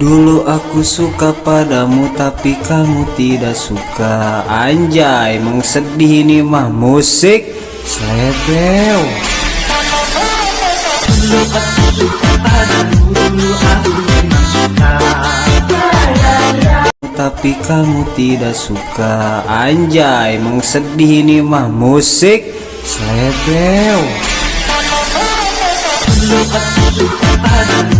Dulu aku suka padamu tapi kamu tidak suka. Anjay emang sedih ini mah musik. Slebeo Dulu aku suka padamu Dulu aku memang suka Tapi kamu tidak suka. Anjay emang sedih ini mah musik. Slebeo Dulu aku suka padamu